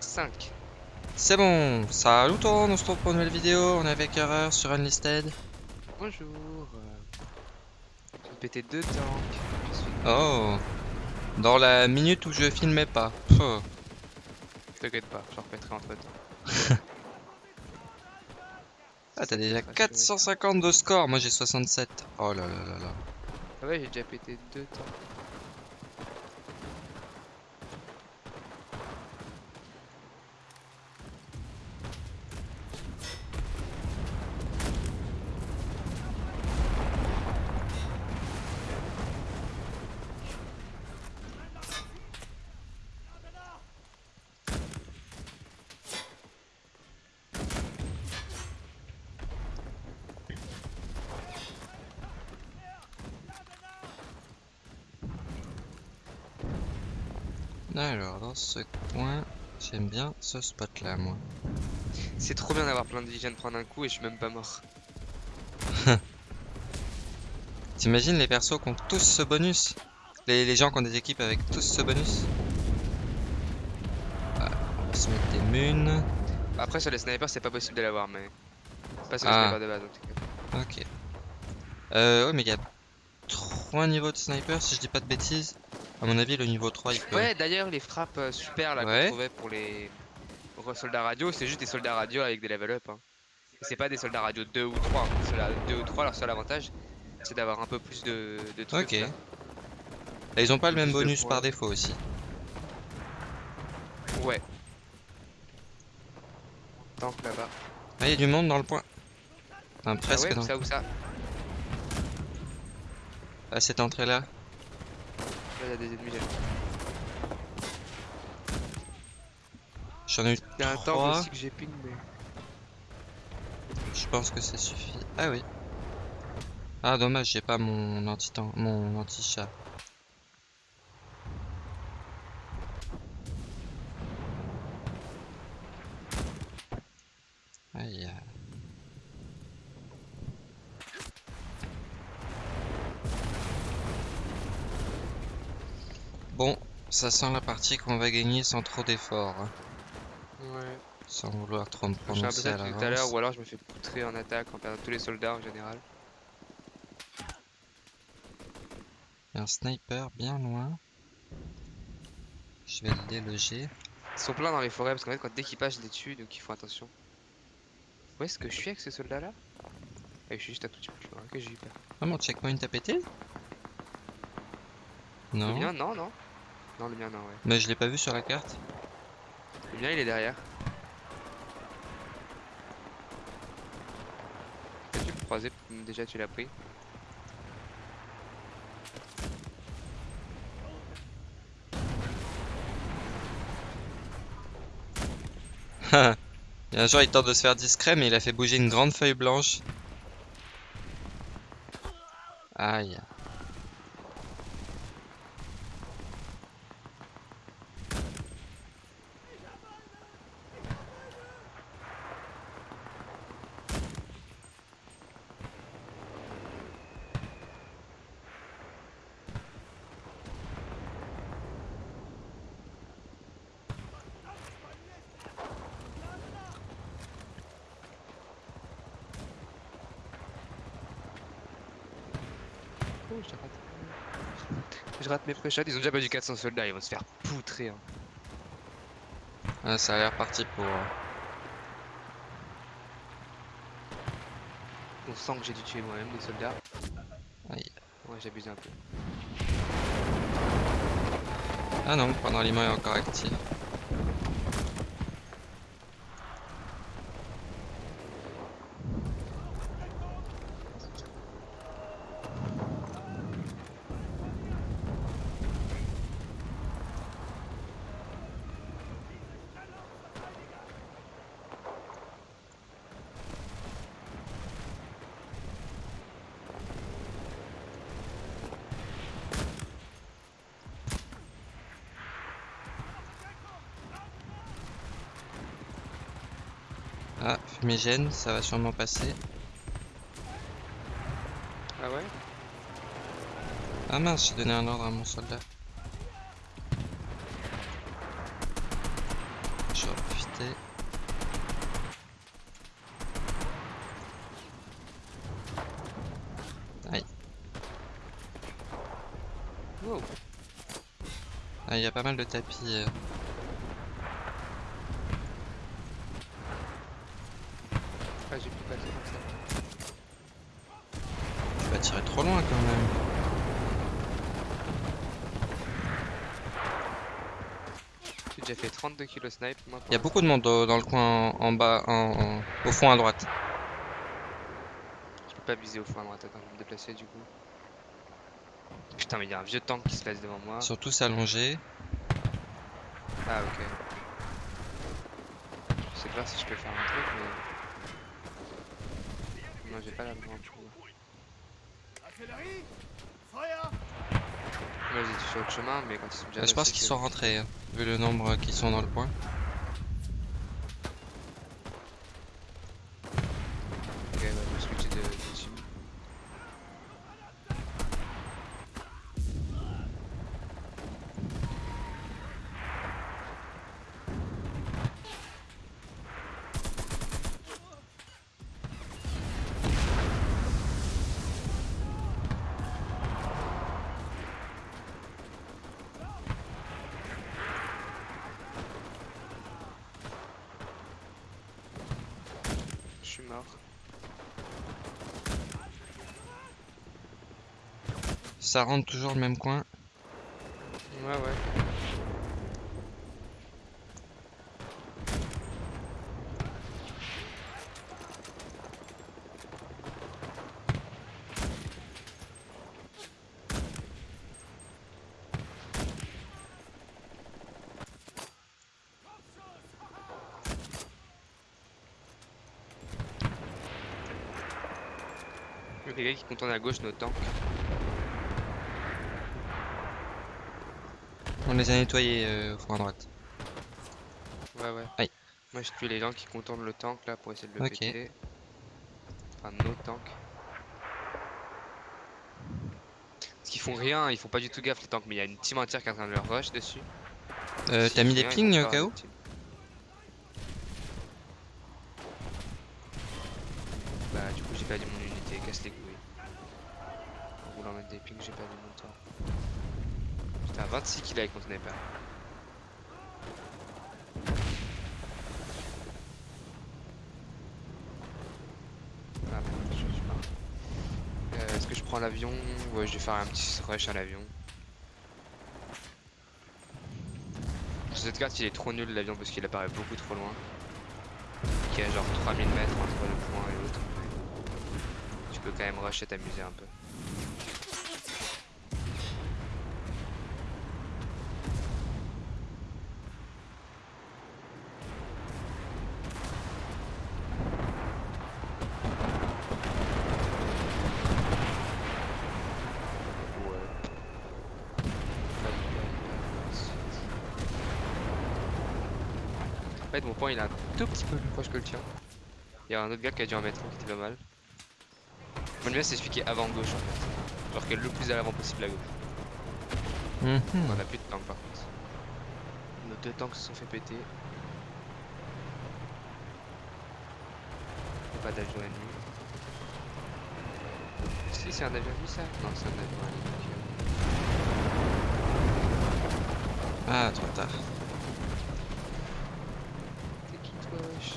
5. C'est bon, salut tout le monde, on se retrouve pour une nouvelle vidéo, on est avec Erreur sur Unlisted. Bonjour. J'ai pété deux tanks. Je. Oh, dans la minute où je filmais pas. T'inquiète pas, j'en repéterai entre temps. Ah t'as déjà 450 de score, moi j'ai 67. Oh là là là là. Ah ouais, j'ai déjà pété deux tanks. Alors dans ce coin, j'aime bien ce spot là moi. C'est trop bien d'avoir plein de vie, je viens de prendre un coup et je suis même pas mort. T'imagines les persos qui ont tous ce bonus? Les, les gens qui ont des équipes avec tous ce bonus? Ah, On va se mettre des munes. Après, sur les snipers, c'est pas possible de l'avoir, mais. Pas sur les Ah. snipers de base en tout cas. Ok. Euh, ouais mais il y a 3 niveaux de sniper si je dis pas de bêtises. À mon avis le niveau 3 il peut... Ouais, d'ailleurs, les frappes euh, super là Ouais. qu'on trouvait pour les soldats radio, c'est juste des soldats radio avec des level up. Hein. C'est pas des soldats radio 2 ou 3. hein. Soldats 2 ou 3, leur seul avantage, c'est d'avoir un peu plus de, de trucs. Ok. là. Et ils ont pas le même bonus par défaut aussi. Ouais. Tank là-bas. Ah, il y a du monde dans le point. Enfin, Ah presque ouais, dans ça, où ça? À cette entrée là. Il y a des ennemis là. J'en ai eu Il y a un tank 3. aussi que j'ai ping, mais. Je pense que ça suffit. Ah oui. Ah dommage, j'ai pas mon anti mon anti chat. Aïe. Bon, ça sent la partie qu'on va gagner sans trop d'efforts. hein. Ouais. Sans vouloir trop me prononcer à tout à l'heure, ou alors je me fais poutrer en attaque en perdant tous les soldats en général. Il y a un sniper bien loin. Je vais le déloger. Ils sont pleins dans les forêts parce qu'en fait, quand dès qu'ils passent, je les tue donc il faut attention. Où est-ce que je suis avec ce soldat là Ah, je suis juste un tout petit peu plus loin que j'ai eu peur. Ah, mon checkpoint a pété? Non. non, non. Non, le mien, non, ouais. Mais je l'ai pas vu sur la carte. Le mien, il est derrière. Tu peux croiser, déjà tu l'as pris? Il y a un jour, il tente de se faire discret, mais il a fait bouger une grande feuille blanche. Aïe. Oh, je rate. Je rate mes pré-shots, ils ont déjà battu 400 soldats, ils vont se faire poutrer. Hein. Ah, ça a l'air parti pour... On sent que j'ai dû tuer moi-même des soldats. Aïe. Ouais, j'abuse un peu. Ah non, pendant l'imam est encore actif. Ah, fumigène, ça va sûrement passer. Ah ouais Ah mince, j'ai donné un ordre à mon soldat. je vais en profiter. Aïe. Wow. Ah, il y a pas mal de tapis. euh. J'ai pu passer comme ça. Tu vas tirer trop loin quand même. J'ai déjà fait 32 kilos snipe. Il y a beaucoup de monde dans le coin en, en bas, en- en- au fond à droite. Je peux pas viser au fond à droite. Attends, je vais me déplacer du coup. Putain, mais il y a un vieux tank qui se place devant moi. Surtout s'allonger. Ah, ok. Je sais pas si je peux faire un truc, mais. Non, j'ai pas la main pour. Vas-y, tu sur le chemin, mais quand ils sont déjà. Je pense qu'ils sont rentrés, hein, vu le nombre qui sont dans le coin. Ok, bah, je vais switcher de, de team. Je suis mort. Ça rentre toujours le même coin. Ouais, ouais. Il y a quelqu'un qui contourne à gauche nos tanks. Les a nettoyés euh, au fond à droite. Ouais, ouais. Aïe. Moi, je tue les gens qui contournent le tank là pour essayer de le Ok. péter. Enfin, nos tanks. Parce qu'ils font rien, ils font pas du tout gaffe les tanks, mais il y a une team entière qui est en train de leur rush dessus. Euh, T'as mis des pings au cas où. Bah, du coup, j'ai perdu mon unité, casse les couilles. En voulant mettre des pings, j'ai perdu mon temps. À 26 kills avec mon sniper. Ah pas. Euh, Est-ce que je prends l'avion? Ouais, je vais faire un petit rush à l'avion. Cette carte, il est trop nul l'avion parce qu'il apparaît beaucoup trop loin. Y a genre 3000 mètres entre le point et l'autre. Tu peux quand même rush et t'amuser un peu. En fait, mon point il est un tout petit peu plus proche que le tien. Il y a un autre gars qui a dû en mettre un qui était pas mal. Mon bien c'est celui qui est avant gauche en fait. Genre qui est le plus à l'avant possible à gauche. Mhm. On a plus de tanks par contre. Nos deux tanks se sont fait péter. Pas d'avion ennemi. Si c'est un avion ennemi ça Non c'est un avion ennemi. Ah, trop tard. T'es qui toi wesh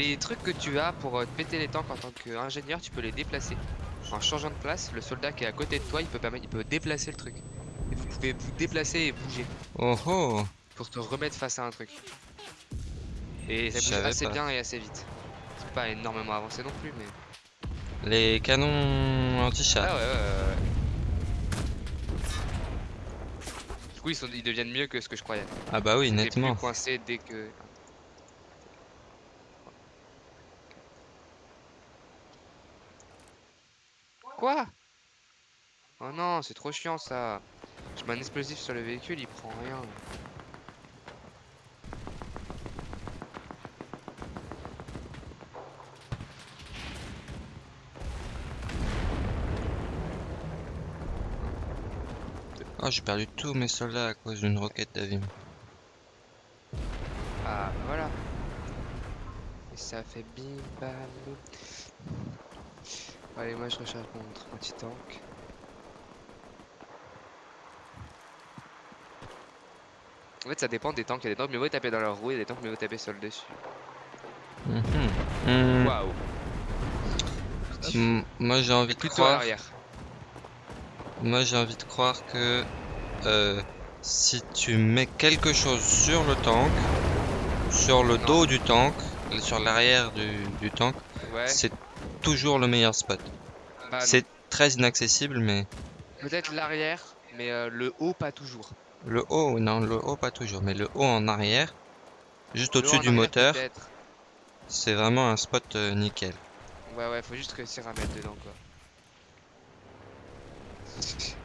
Les trucs que tu as pour euh, te péter les tanks en tant qu'ingénieur, tu peux les déplacer. En changeant de place, le soldat qui est à côté de toi, il peut, permettre, il peut déplacer le truc. Et vous pouvez vous déplacer et bouger Oh oh pour te remettre face à un truc. Et ça bouge assez pas. bien et assez vite. C'est pas énormément avancé non plus, mais. Les canons Ah anti-char. ouais, ouais, ouais, ouais. Du coup, ils, sont, ils deviennent mieux que ce que je croyais. Ah bah oui, plus nettement. coincé dès que. Quoi Oh non, c'est trop chiant ça. Je mets un explosif sur le véhicule, il prend rien. Oh, j'ai perdu tous mes soldats à cause d'une roquette d'avion. Ah, voilà. Et ça fait bim bam. Allez, moi je recharge mon anti-tank. En fait, ça dépend des tanks. Il y a des tanks mieux vaut taper dans leur roue et des tanks mieux vaut taper sur le dessus. Mhm. Hmm. Waouh! Moi j'ai envie de croire. Moi j'ai envie de croire que euh, si tu mets quelque chose sur le tank, sur le Non. dos du tank, sur l'arrière du, du tank, Ouais. c'est toujours le meilleur spot. bah c'est très inaccessible, mais Peut-être l'arrière, mais euh, le haut pas toujours. le haut, non, le haut pas toujours, mais le haut en arrière, juste au-dessus du moteur, c'est vraiment un spot euh, nickel. Ouais, ouais, faut juste réussir à mettre dedans quoi.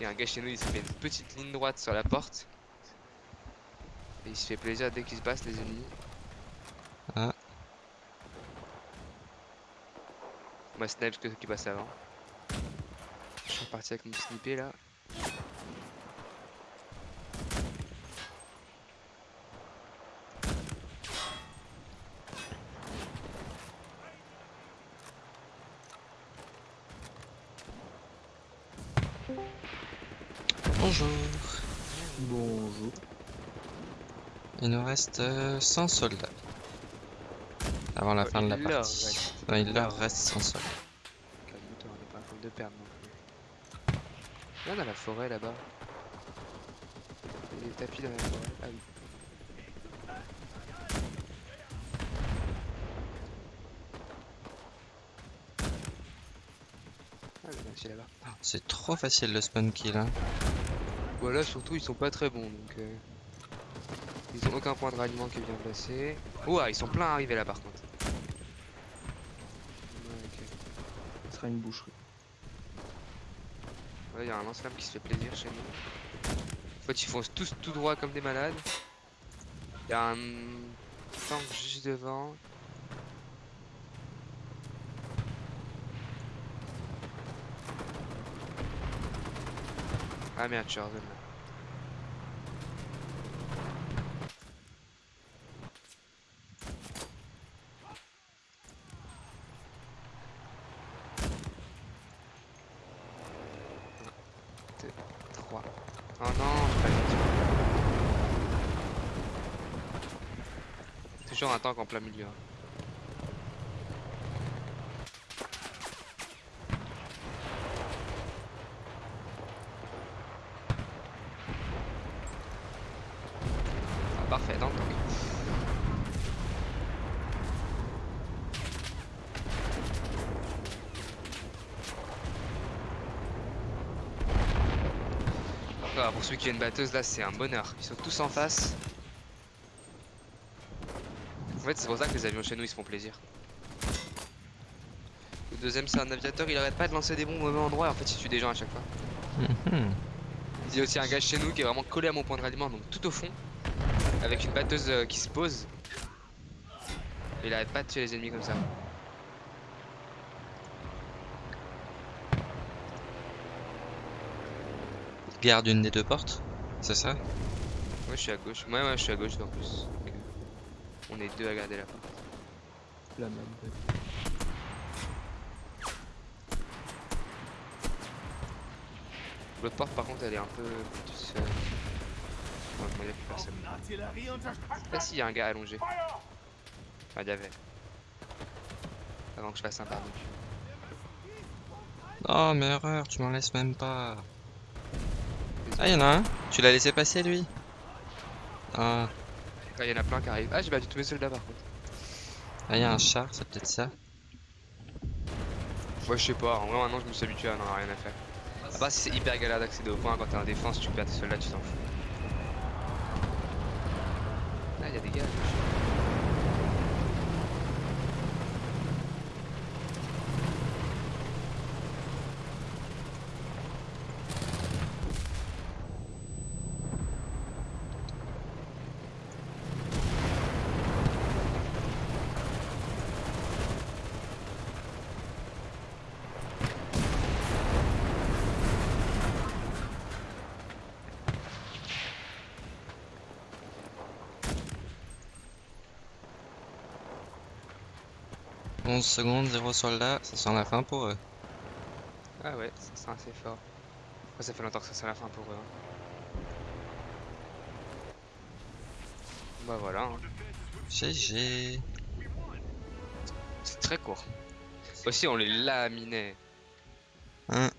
Il y a un gars chez nous, il se fait une petite ligne droite sur la porte. Et il se fait plaisir dès qu'il se passe les ennemis. Ah. Moi, snipe que ceux qui passent avant. Je suis reparti avec mon snippé là. Bonjour. Bonjour. Il nous reste euh, 100 soldats. Avant la Ouais, fin de la partie. il leur reste 100 soldats. Calme-toi, on pas en train de perdre non plus. Là, on a la forêt là-bas. Il des tapis dans la forêt. Ah oui. Ah. C'est trop facile le spawn kill. Hein. Voilà, surtout ils sont pas très bons donc. euh, Ils ont aucun point de ralliement qui est bien placé. Ouah, ils sont pleins à arriver là par contre. Ouais, ok. Une boucherie. Il y a un lance-flamme qui se fait plaisir chez nous. En fait, ils foncent tous tout droit comme des malades. Il y a un tank juste devant. Ah merde, je hors zone là. Deux, trois. Oh non, j'ai pas le temps. Toujours un tank en plein milieu. hein. Ah, parfait, dans pour ceux qui ont une batteuse, là, c'est un bonheur. Ils sont tous en face. En fait, c'est pour ça que les avions chez nous, ils se font plaisir. Le deuxième, c'est un aviateur, il arrête pas de lancer des bombes au même endroit, et en fait, il tue des gens à chaque fois. Mhm. Il y a aussi un gars chez nous qui est vraiment collé à mon point de ralliement, donc tout au fond, avec une batteuse euh, qui se pose. Et il arrête pas de tuer les ennemis comme ça. Garde une des deux portes, c'est ça? Moi, je suis à gauche. Ouais, ouais, je suis à gauche en plus. On est deux à garder la porte. La même. L'autre porte, par contre, elle est un peu plus. Euh... Ouais, il y a plus personne. Ah, si, il y a un gars allongé. Enfin, il y avait. Avant que je fasse un par dessus. Oh, mais erreur, tu m'en laisses même pas. Ah, y'en a un Tu l'as laissé passer lui? Ah, Ah, il y en a plein qui arrivent. Ah, j'ai battu tous mes soldats par contre. ah, y a un char, c'est peut-être ça. Moi, je sais pas. En vrai, maintenant, je me suis habitué à n'en rien à faire. Part si c'est hyper galère d'accéder au point quand t'es en défense, tu perds tes soldats, tu t'en fous. Ah, il y a des gars. à 11 secondes, 0 soldats, ça sent la fin pour eux. Ah ouais, ça sent assez fort. Ça fait longtemps que ça c'est la fin pour eux. hein. Bah voilà, hein. GG. c'est très court. Aussi on les laminait. Hein.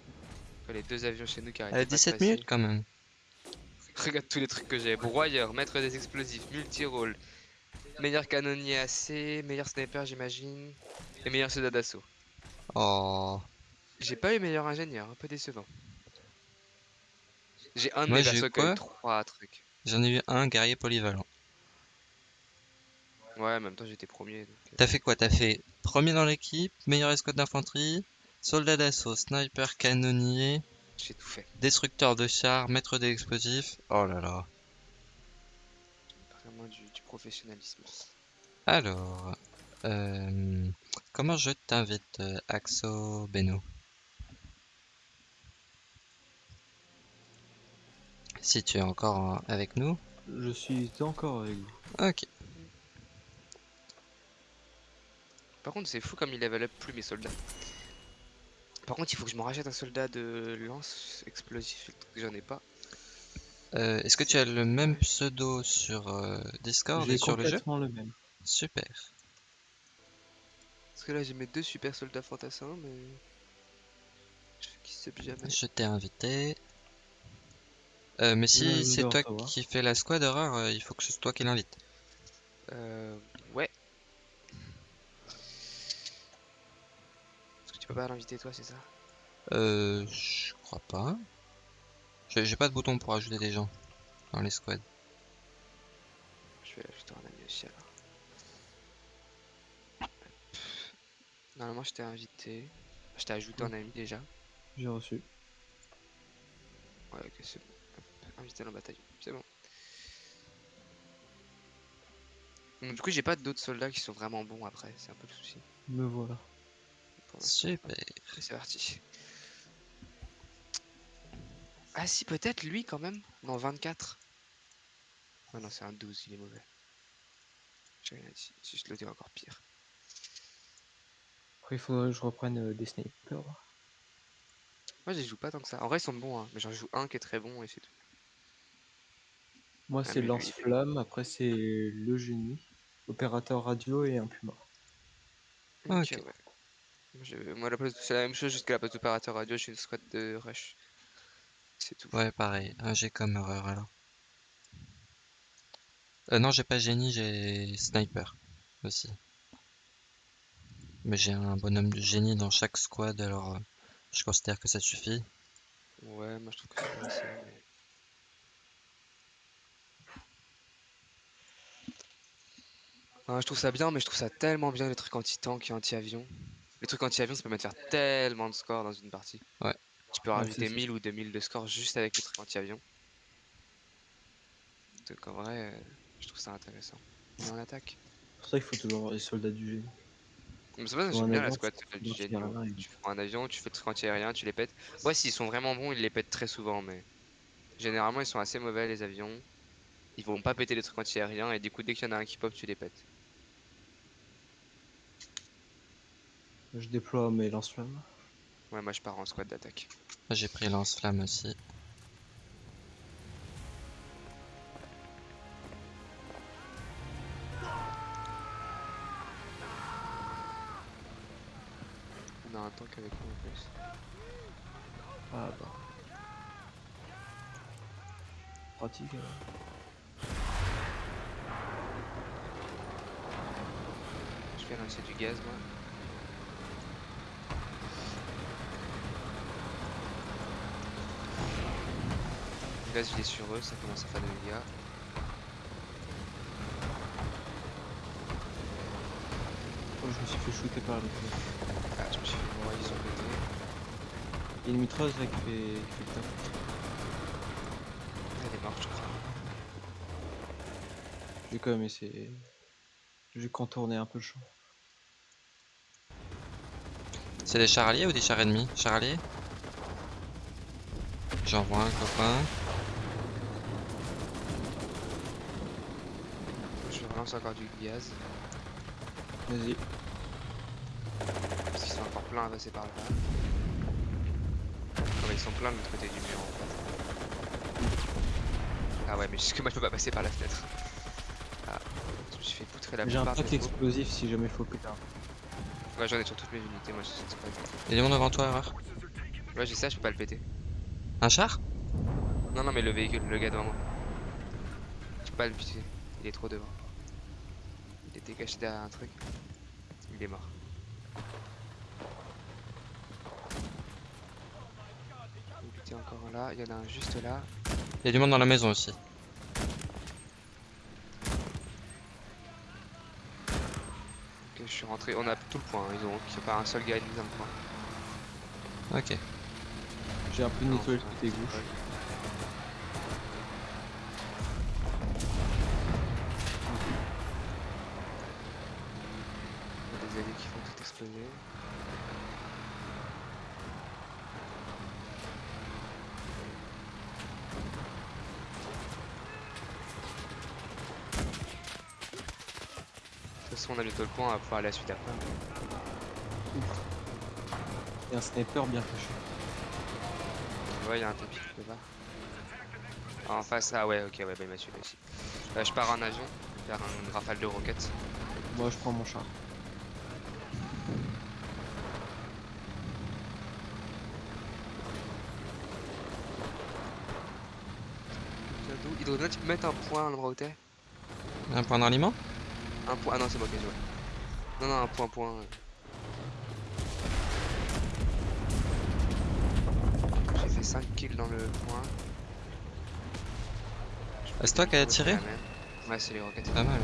Les deux avions chez nous qui Elle arrêtaient a pas de 17 passer. minutes quand même. Regarde tous les trucs que j'ai. Broyeur, maître des explosifs, multi-rôle, meilleur canonnier AC, meilleur sniper j'imagine, et meilleur soldat d'assaut. Oh. J'ai pas eu meilleur ingénieur, un peu décevant. J'ai un de Moi, j'ai quoi trois trucs. J'en ai eu un guerrier polyvalent. Ouais, en même temps j'étais premier. donc, euh, T'as fait quoi? T'as fait premier dans l'équipe, meilleur escouade d'infanterie, soldat d'assaut, sniper, canonnier, J'ai tout fait. destructeur de chars, maître des explosifs. Oh là là. Professionnalisme. Alors, euh, comment je t'invite, euh, Axo Beno? Si tu es encore en- avec nous? Je suis encore avec vous. Ok. Par contre, c'est fou comme il level up plus mes soldats. Par contre, il faut que je me rachète un soldat de lance explosif, j'en ai pas. Euh, Est-ce que tu as le même pseudo sur euh, Discord et sur le jeu complètement le même. Super. Parce que là, j'ai mes deux super soldats fantassins, mais. Je qui sait jamais. Je t'ai invité. Euh, mais si c'est toi qui fais la squad horreur, il faut que ce soit toi qui l'invite. Euh. Ouais. Parce que tu peux pas l'inviter, toi, c'est ça? Euh, je crois pas. J'ai pas de bouton pour ajouter des gens dans les squads. Je vais ajouter un ami aussi alors. Normalement, je t'ai invité. Je t'ai ajouté un ami déjà. J'ai reçu. Ouais, ok, c'est bon. Invité dans le bataillon, c'est bon. Donc, du coup, j'ai pas d'autres soldats qui sont vraiment bons après, c'est un peu le souci. Me voilà. Super. C'est parti. Ah si, peut-être lui quand même. Non, 24. Ah non, c'est un 12, il est mauvais. J'ai rien dit. Si je le dis encore pire. Après, il faudrait que je reprenne euh, des snipers. Moi, je les joue pas tant que ça. En vrai, ils sont bons, hein, mais j'en joue un qui est très bon et c'est tout. Moi, Ah, c'est lance-flamme. Après, c'est le génie, opérateur radio et un puma. Ok. Ouais. Moi, je- Moi, la place... c'est la même chose jusqu'à la place d'opérateur radio, je suis une squad de rush. C'est tout. Ouais, pareil. Un G comme horreur alors. Euh, non, j'ai pas génie, j'ai sniper aussi. Mais j'ai un bonhomme de génie dans chaque squad, alors euh, je considère que ça suffit. Ouais, moi je trouve que c'est pas assez, mais- Ah, je trouve ça bien, mais je trouve ça tellement bien les trucs anti-tank et anti-avion. Les trucs anti-avion, ça permet de faire tellement de scores dans une partie. Ouais. Tu peux rajouter c'est ça. 1000 ou 2000 de scores juste avec les trucs anti-avion. Donc en vrai, euh, je trouve ça intéressant. On est en attaque. C'est pour ça qu'il faut toujours avoir les soldats du génie. Mais c'est pas j'aime bien la squad, du génie. avion. Tu prends un avion, tu fais le truc anti-aérien, tu les pètes. Ouais, s'ils sont vraiment bons, ils les pètent très souvent, mais généralement ils sont assez mauvais les avions. Ils vont pas péter les trucs anti-aériens et du coup, dès qu'il y en a un qui pop, tu les pètes. Je déploie mes lance-flammes. Ouais, moi je pars en squad d'attaque. J'ai pris lance-flamme aussi. On a un tank avec nous en plus. Ah bah. Pratique. alors. Je vais lancer du gaz moi. Gaz il est sur eux, ça commence à faire des dégâts. Oh, je me suis fait shooter par pieds. Ah, je me suis fait mourir, ils sont pétés. Il y a une mitrailleuse là qui fait, qui fait le taf. Elle est morte, je crois. J'ai quand même essayé. J'ai contourné un peu le champ. C'est des chars alliés ou des chars ennemis? Chars alliés J'envoie un copain. Je relance encore du gaz. Vas-y. pleins à passer par là. Non mais ils sont pleins de l'autre côté du mur en fait. Ah ouais mais jusque moi je peux pas passer par la fenêtre. Ah, je me suis fait poutrer la J'ai un pack des explosif si jamais faut péter. Ouais j'en ai sur toutes mes unités moi je sais pas. Il y a du monde devant toi, erreur. Ouais j'ai ça je peux pas le péter. Un char? Non non mais le véhicule, le gars devant moi. Je peux pas le péter, il est trop devant. Il était caché derrière un truc. Il est mort. Il était encore là, il y en a un juste là. Il y a du monde dans la maison aussi. Ok, je suis rentré, on a tout le point, hein, ils ont il a pas un seul gars dans le point. Ok. J'ai un peu nettoyé le côté gauche. De toute façon, on a bientôt le point, on va pouvoir aller à la suite après. Et un sniper bien caché. Ouais, il y a un tapis part. Ah, en face, ah ouais, ok, ouais, bah il m'a tué là aussi. Euh, je pars en avion, faire une rafale de roquettes. Moi je prends mon char. Il doit peut-être mettre un point à l'endroit où t'es. Un point d'aliment Un point, ah non, c'est moi qui ai joué. Non, non, un point, point. euh. J'ai fait 5 kills dans le point. Ah, c'est toi qui as tiré. Ouais, c'est les roquettes. Pas mal.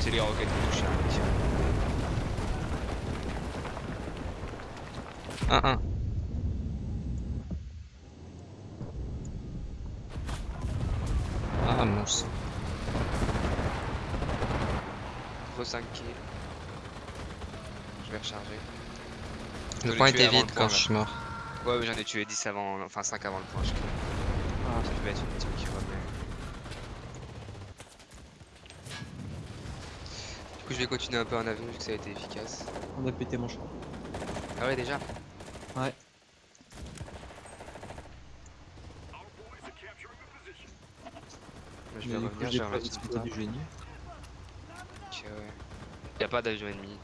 C'est les roquettes qui touchent un petit. 1-1. Ah, mousse. Gros 5 kills. Je vais recharger. Le point était vide quand je suis mort. Ouais, ouais, j'en ai tué 10 avant, enfin 5 avant le point. Je crois. Ah, Ça devait être une team qui revenait. Du coup, je vais continuer un peu en avion vu que ça a été efficace. on a pété mon char. Ah ouais, déjà Ouais. Bah, Je Mais vais coup, revenir, j'ai remettre du trappe. génie. Ok, ouais. Y a pas d'avion ennemi. Donc...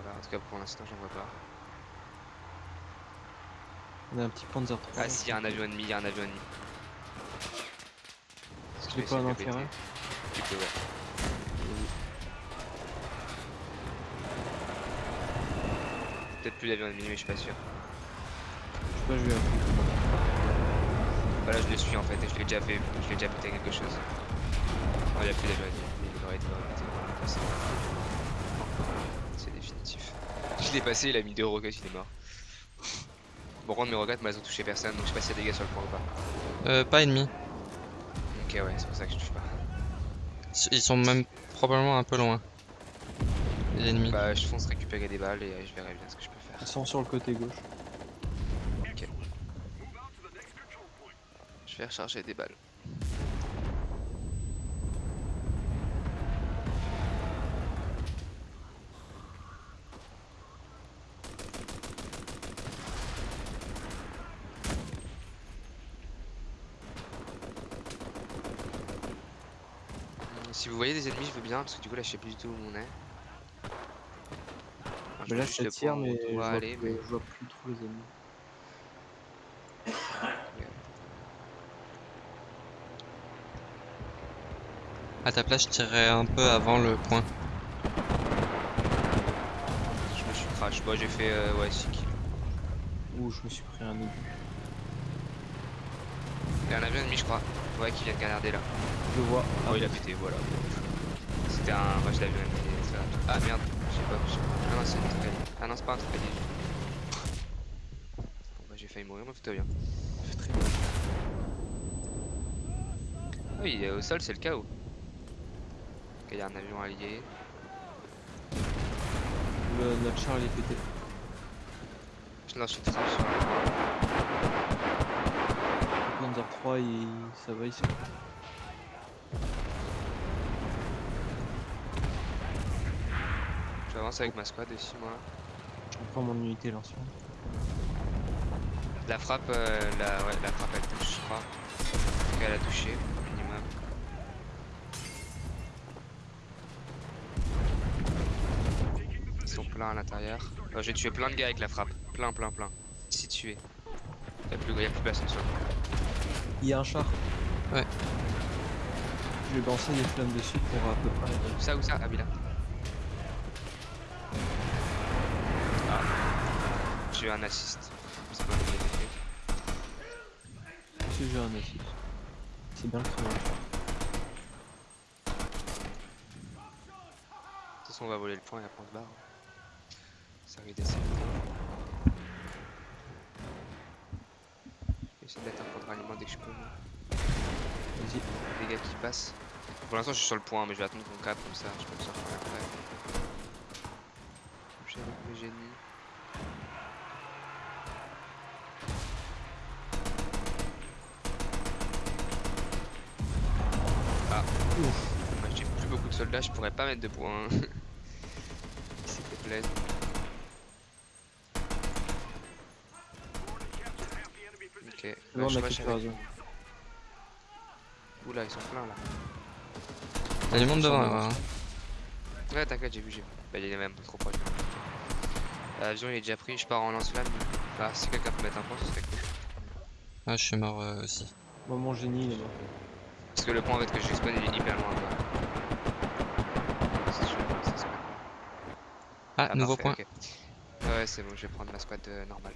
Voilà, en tout cas pour l'instant, j'en vois pas. On a un petit Panzer 3. Ah, si, y a un avion ennemi, y a un avion ennemi. Je vais l'ai pas enterrer. Tu peux, ouais. Peut-être plus d'avion ennemi, mais je suis pas sûr. Je sais pas, je vais appeler. Voilà, je le suis en fait, et je l'ai déjà fait, je l'ai déjà pété quelque chose. Non, il a plus d'avion ennemi, mais il aurait été. C'est- définitif. Je l'ai passé, il a mis deux roquettes, il est mort. Bon, contre mes roquettes, mais elles ont touché personne, donc je sais pas s'il y a des gars sur le point ou pas. Euh, pas ennemi. Ok, ouais, c'est pour ça que je touche pas. Ils sont même probablement un peu loin. Les ennemis. Bah, je fonce récupérer des balles et euh, je verrai bien ce que je peux faire. Ils sont sur le côté gauche. Vais recharger des balles. Euh, Si vous voyez des ennemis, je veux bien parce que du coup là je sais plus du tout où on est. Enfin, je Mais là le tire, mais on je doit vois, aller, plus, mais je vois plus trop les ennemis. À ta place, je tirerais un peu avant le point. je me suis crash. Bon, j'ai fait euh, ouais 6 kills. Ouh, je me suis pris un obus. Il y a un avion ennemi, je crois. Ouais, qui vient de canarder là. Je le vois. Oh, il a pété, voilà. C'était un rush d'avion Ah merde, je sais pas. Ah non, c'est un truc. Ah non, c'est pas un truc. Bon, bah, j'ai failli mourir, mais va bien. Très bien. Ah oui, au sol, c'est le chaos. Ok, il y a un avion allié. Le, notre char il est pété. Je lance une trace. Le Panzer 3 il... ça va ici. J'avance avec ma squad aussi, moi. Je reprends mon unité lance La frappe, euh, la, ouais, la frappe elle touche, je crois. Elle a touché, à l'intérieur. Euh, J'ai tué plein de gars avec la frappe. Plein, plein, plein. Si tué. Y'a plus, y a plus personne sur Il y a un char. Ouais. Je vais lancer des flammes dessus pour à peu près. Où ça, où ça Ah, oui, là. Ah. J'ai eu un assist. C'est pas. Si j'ai un assist. C'est bien le créneau. De toute façon, on va voler le point et après on se barre. Ça arrive d'essayer. Je vais essayer de mettre un point de ralliement dès que je peux. Vas-y. Les gars qui passent. Pour l'instant, je suis sur le point, mais je vais attendre qu'on cap comme ça. Je peux me sortir après. J'ai avec le génie. Ah, Moi, j'ai plus beaucoup de soldats, je pourrais pas mettre de points. S'il te plaît. Ok, Là, bah, on a rush quelque avec- chose. Oula, ils sont pleins là. Y'a du monde devant là. hein. Ouais, t'inquiète, j'ai vu, j'ai vu. Bah, il est même trop proche. L'avion il est déjà pris, je pars en lance-flamme. Bah, si quelqu'un peut mettre un point, ce serait cool. Ah, je suis mort euh, aussi. Moi, mon génie, il est mort. Parce que le point en fait que j'expose il est hyper loin. Quoi. Ça fait. Ah, nouveau parfait, point. Ouais, c'est bon, je vais prendre ma squad euh, normale.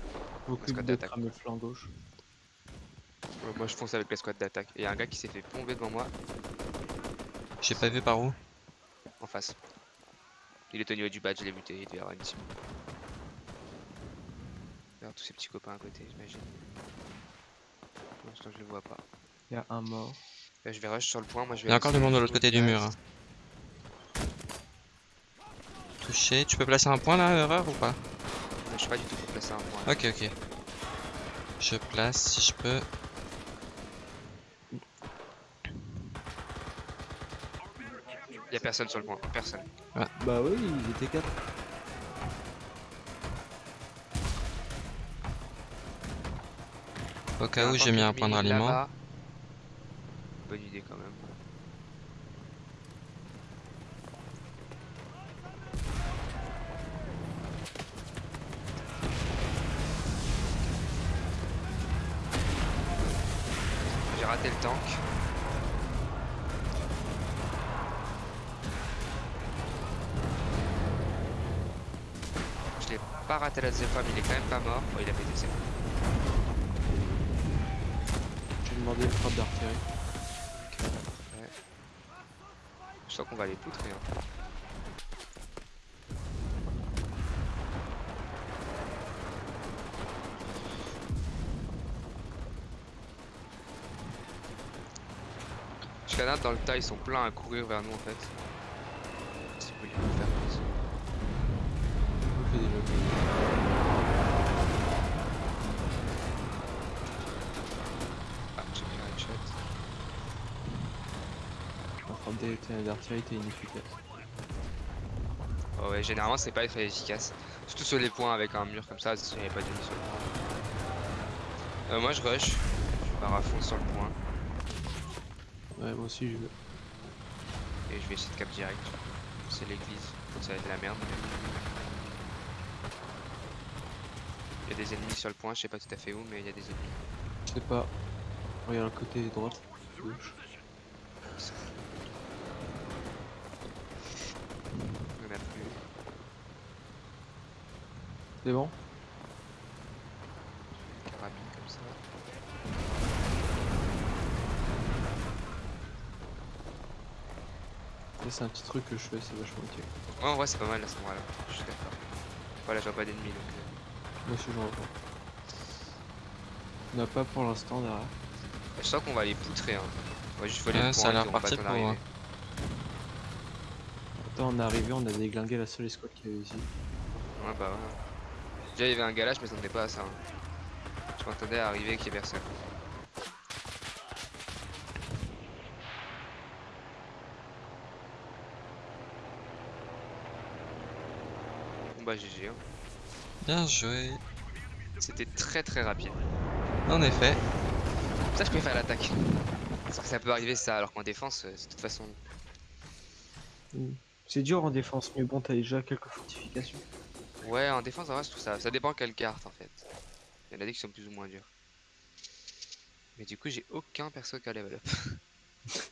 Squad d'attaque. flancs gauche. Ouais, moi je fonce avec la squad d'attaque. Et y a un gars qui s'est fait bomber devant moi J'ai pas vu par où. en face. Il est au niveau du badge, je l'ai buté, il devait avoir une team. Il y a tous ses petits copains à côté, j'imagine. Pour l'instant, je le vois pas. Il y a un mort. Là, je vais rush sur le point, moi je vais. Il y a encore du monde de l'autre côté du mur. hein. Touché. Tu peux placer un point là, erreur ou pas Je suis pas du tout pour placer un point. Ok, ok. Je place si je peux. Y a personne sur le point, personne. Bah oui, ils étaient 4. Au cas où, j'ai mis un point de ralliement. Bonne idée quand même. J'ai raté le tank. Je l'ai pas raté la deuxième fois, mais il est quand même pas mort. Bon, il a pété, c'est bon. J'ai demandé une frappe d'artillerie. Ouais. Je sens qu'on va les poutrer. Hein. Je canard dans le tas, ils sont pleins à courir vers nous en fait. D'artillerie était inefficace. Oh ouais, généralement c'est pas très efficace. Surtout sur les points avec un mur comme ça, s'il n'y avait pas le point. Euh, moi je rush, je pars à fond sur le point Ouais, moi aussi je veux. et je vais essayer de cap direct. C'est l'église, ça va être de la merde. mais- Il y a des ennemis sur le point, je sais pas tout à fait où, mais il y a des ennemis. Je sais pas. Regarde le côté droite, gauche. Il y en a plus. C'est bon Carabine comme ça. Ça, c'est un petit truc que je fais, c'est vachement utile. Ouais, en vrai c'est pas mal à ce moment-là, je suis d'accord. Voilà, je vois pas d'ennemis donc. Moi aussi j'en vois. On n'a pas pour l'instant derrière. Je sens qu'on va les poutrer. Hein. On va juste voler Ouais, le ça a l'air parti pour, hein. Attends, on est arrivé, on a déglingué la seule escouade qu'il y avait ici. Ouais, bah ouais. Déjà, il y avait un gars là, je m'attendais pas à ça. hein. Je m'attendais à arriver qu'il y ait personne. Bon bah GG. hein. Bien joué. C'était très très rapide. En effet. Ça je préfère l'attaque. Parce que ça peut arriver ça, alors qu'en défense, euh, de toute façon... C'est dur en défense, mais bon, t'as déjà quelques fortifications. Ouais, en défense, en vrai, je trouve ça... Ça dépend quelle carte, en fait. Il y en a des qui sont plus ou moins durs. Mais du coup, j'ai aucun perso qui a level up.